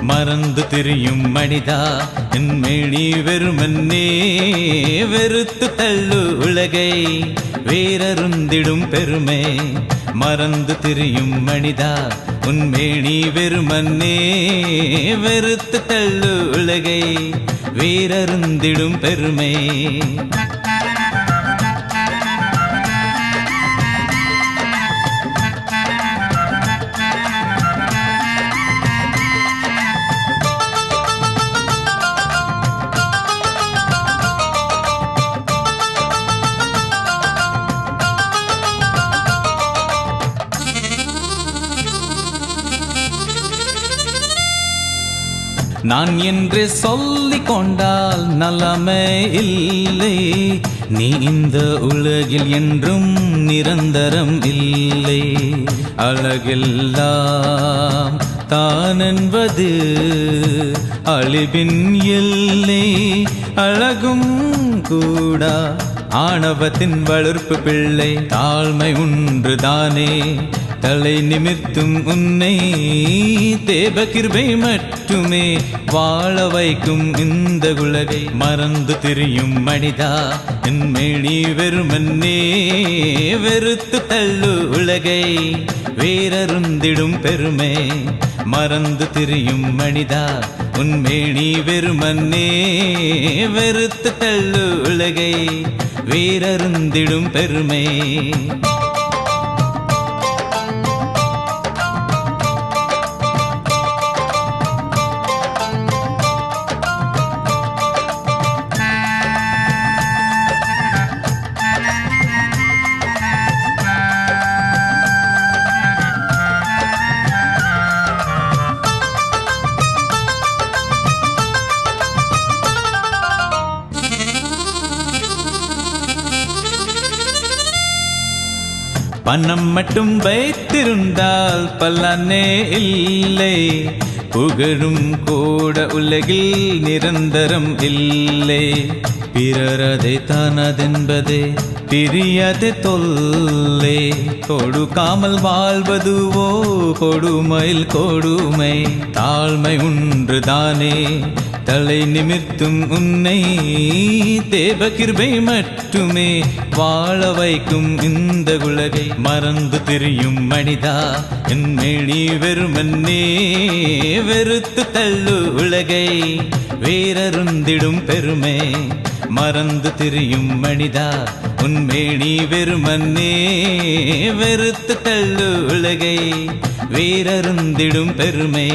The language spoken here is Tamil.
மறந்து திரியும் மனிதா என் மேனி வெறுமன்னே. வெறுத்து தள்ளு உலகை வேறருந்திடும் பெருமை. மறந்து திரியும் மனிதா உன் மேனி வெறுமன்னே. வெறுத்து தள்ளு உலகை வேறருந்திடும் பெருமை. நான் என்று சொல்லிக் கொண்டால் நலமே இல்லை. நீ இந்த உலகில் என்றும் நிரந்தரம் இல்லை. அழகெல்லாம் தான் என்பது அழிவின் இல்லை அழகும் கூடா ஆணவத்தின் வளர்ப்பு பிள்ளை தாழ்மை ஒன்றுதானே தலை நிமிர்த்தும் உன்னை தேவகிருபை மட்டுமே வாழ வைக்கும் இந்த உலகை மறந்து திரியும் மனிதா என்மேனி வெறுமன்னே வெறுத்து தள்ளு உலகை. வேறருந்திடும் பெருமை மறந்து திரியும் மனிதா உன்மேனி வெறுமன்னே வெறுத்து தள்ளு உலகை. வேறருந்திடும் பெருமை பணம் மட்டும் வைத்திருந்தால் பலனே இல்லை. புகழும் கூட உலகில் நிரந்தரம் இல்லை. பிறரதை தானதென்பதே பிரியது தொல்லே. கொடுக்காமல் வாழ்வதுவோ கொடுமையில் கொடுமை. தாழ்மை ஒன்றுதானே. தலை நிமிர்த்தும் உன்னை தேவகிருபை மட்டுமே. வாழ வைக்கும் இந்த உலகை மறந்து தெரியும் மனிதா. என் மேனி வெறுமன்னே வெறுத்து தள்ளு உலகை. வீரருந்திடும் பெருமை. மறந்து திரியும் மனிதா உன் மேனி வெறுமன்னே வெறுத்து தள்ளு உலகை. வீரருந்திடும் பெருமை.